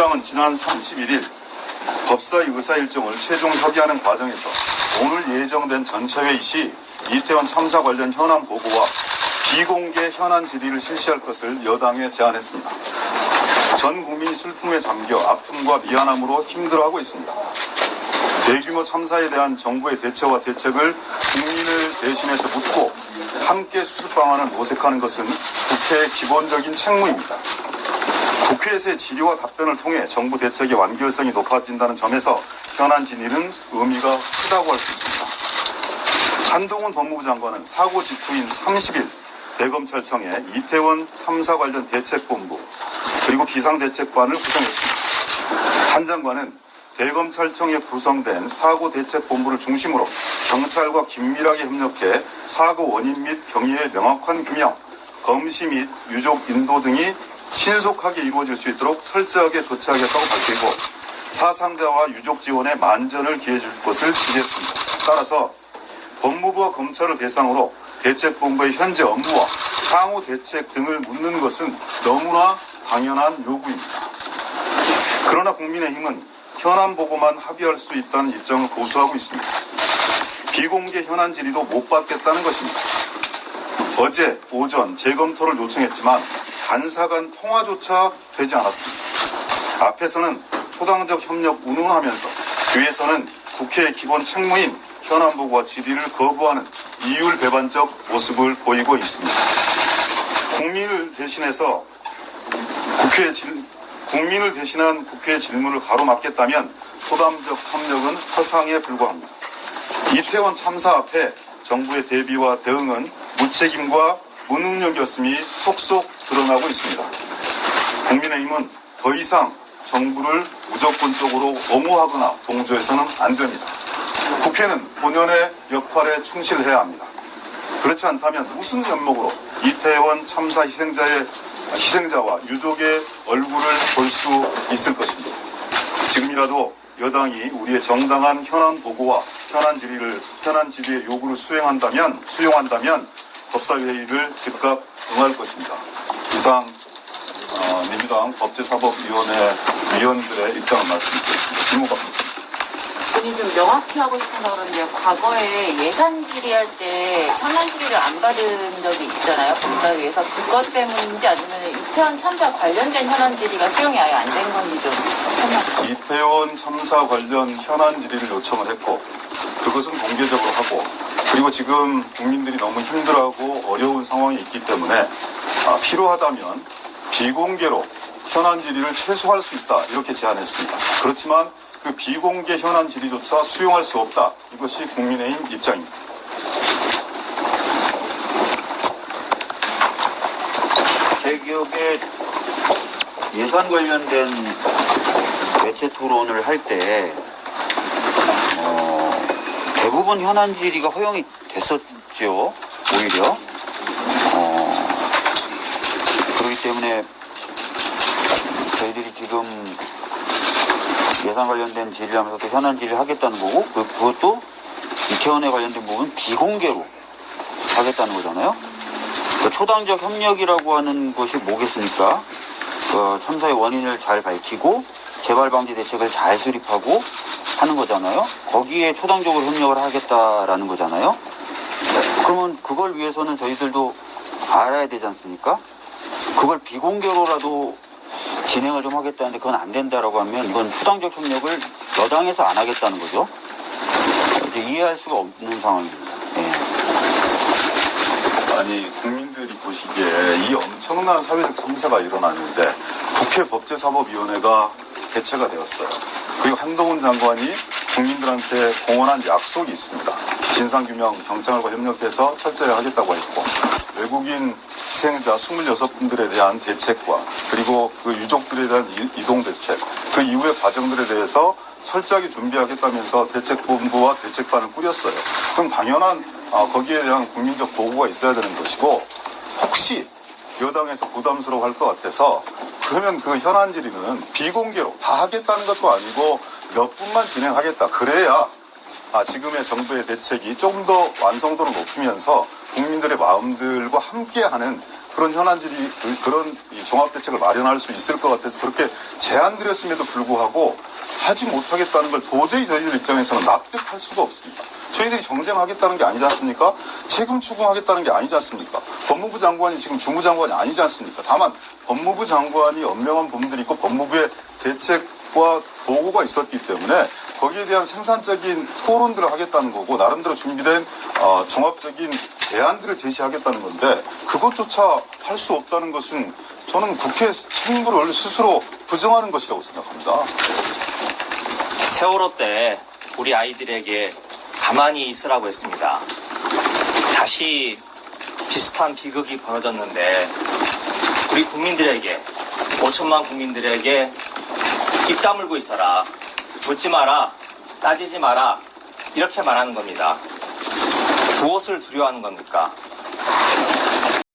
민주당은 지난 31일 법사위 의사 일정을 최종 협의하는 과정에서 오늘 예정된 전체회의 시 이태원 참사 관련 현안 보고와 비공개 현안 질의를 실시할 것을 여당에 제안했습니다. 전 국민이 슬픔에 잠겨 아픔과 미안함으로 힘들어하고 있습니다. 대규모 참사에 대한 정부의 대처와 대책을 국민을 대신해서 묻고 함께 수습 방안을 모색하는 것은 국회의 기본적인 책무입니다. 국회에서의 질의와 답변을 통해 정부 대책의 완결성이 높아진다는 점에서 현안 진의는 의미가 크다고 할 수 있습니다. 한동훈 법무부 장관은 사고 직후인 30일 대검찰청에 이태원 참사 관련 대책본부 그리고 비상대책반을 구성했습니다. 한 장관은 대검찰청에 구성된 사고 대책본부를 중심으로 경찰과 긴밀하게 협력해 사고 원인 및 경위의 명확한 규명, 검시 및 유족 인도 등이 신속하게 이루어질 수 있도록 철저하게 조치하겠다고 밝히고 사상자와 유족 지원에 만전을 기해 줄 것을 지겠습니다. 따라서 법무부와 검찰을 대상으로 대책본부의 현재 업무와 향후 대책 등을 묻는 것은 너무나 당연한 요구입니다. 그러나 국민의힘은 현안 보고만 합의할 수 있다는 입장을 고수하고 있습니다. 비공개 현안 질의도 못 받겠다는 것입니다. 어제 오전 재검토를 요청했지만 간사 간 통화조차 되지 않았습니다. 앞에서는 초당적 협력 운운하면서 뒤에서는 국회의 기본 책무인 현안 보고와 질의를 거부하는 이율 배반적 모습을 보이고 있습니다. 국민을 대신해서 국회 질, 국민을 대신한 국회의 질문을 가로막겠다면 소담적 협력은 허상에 불과합니다. 이태원 참사 앞에 정부의 대비와 대응은 무책임과 무능력이었음이 속속 드러나고 있습니다. 국민의힘은 더 이상 정부를 무조건적으로 옹호하거나 동조해서는 안 됩니다. 국회는 본연의 역할에 충실해야 합니다. 그렇지 않다면 무슨 면목으로 이태원 참사 희생자의 희생자와 유족의 얼굴을 볼 수 있을 것입니다. 지금이라도 여당이 우리의 정당한 현안 보고와 현안 질의를 현안 질의의 요구를 수행한다면 수용한다면 법사위회의를 즉각 응할 것입니다. 이상 어, 민주당 법제사법위원회 위원들의 입장을 말씀드리겠습니다. 질문 받겠습니다. 본인이 좀 명확히 하고 싶어서 그런데 과거에 예산 질의할 때 현안 질의를 안 받은 적이 있잖아요. 법사위에서 그것 때문인지 아니면 이태원 참사 관련된 현안 질의가 수용이 아예 안 된 건지 좀 설명. 이태원 참사 관련 현안 질의를 요청을 했고 그것은 공개적으로 하고 그리고 지금 국민들이 너무 힘들어하고 어려운 상황이 있기 때문에 아, 필요하다면 비공개로 현안 질의를 최소화할 수 있다 이렇게 제안했습니다. 그렇지만 그 비공개 현안 질의조차 수용할 수 없다 이것이 국민의힘 입장입니다. 제 기억에 예산 관련된 매체 토론을 할때 어, 대부분 현안 질의가 허용이 됐었죠. 오히려 어, 그렇기 때문에 저희들이 지금 예산 관련된 질의를 하면서 또 현안 질의를 하겠다는 거고 그, 그것도 이태원에 관련된 부분 비공개로 하겠다는 거잖아요. 그 초당적 협력이라고 하는 것이 뭐겠습니까? 그 참사의 원인을 잘 밝히고 재발 방지 대책을 잘 수립하고 하는 거잖아요. 거기에 초당적으로 협력을 하겠다라는 거잖아요. 그러면 그걸 위해서는 저희들도 알아야 되지 않습니까? 그걸 비공개로라도 진행을 좀 하겠다는데 그건 안 된다라고 하면 이건 초당적 협력을 여당에서 안 하겠다는 거죠. 이해할 수가 없는 상황입니다. 예. 아니 국민들이 보시기에 이 엄청난 사회적 참사가 일어났는데 국회 법제사법위원회가 개최가 되었어요. 그리고 한동훈 장관이 국민들한테 공언한 약속이 있습니다. 진상규명 경찰과 협력해서 철저히 하겠다고 했고 외국인 희생자 26분들에 대한 대책과 그리고 그 유족들에 대한 이- 이동 대책 그 이후의 과정들에 대해서 철저하게 준비하겠다면서 대책본부와 대책반을 꾸렸어요. 그럼 당연한 아, 거기에 대한 국민적 보고가 있어야 되는 것이고 혹시 여당에서 부담스러워 할 것 같아서 그러면 그 현안 질의는 비공개로 다 하겠다는 것도 아니고 몇 분만 진행하겠다. 그래야 아, 지금의 정부의 대책이 조금 더 완성도를 높이면서 국민들의 마음들과 함께하는 그런 현안질이 그- 그런 이 종합대책을 마련할 수 있을 것 같아서 그렇게 제안드렸음에도 불구하고 하지 못하겠다는 걸 도저히 저희들 입장에서는 납득할 수가 없습니다. 저희들이 정쟁하겠다는 게 아니지 않습니까? 책임 추궁하겠다는 게 아니지 않습니까? 법무부 장관이 지금 주무장관이 아니지 않습니까? 다만 법무부 장관이 엄명한 부분들이 있고 법무부의 대책과 보고가 있었기 때문에 거기에 대한 생산적인 토론들을 하겠다는 거고 나름대로 준비된 어, 종합적인 대안들을 제시하겠다는 건데 그것조차 할 수 없다는 것은 저는 국회 책임을 스스로 부정하는 것이라고 생각합니다. 세월호 때 우리 아이들에게 가만히 있으라고 했습니다. 다시 비슷한 비극이 벌어졌는데 우리 국민들에게 5천만 국민들에게 입 다물고 있어라. 묻지 마라. 따지지 마라. 이렇게 말하는 겁니다. 무엇을 두려워하는 겁니까?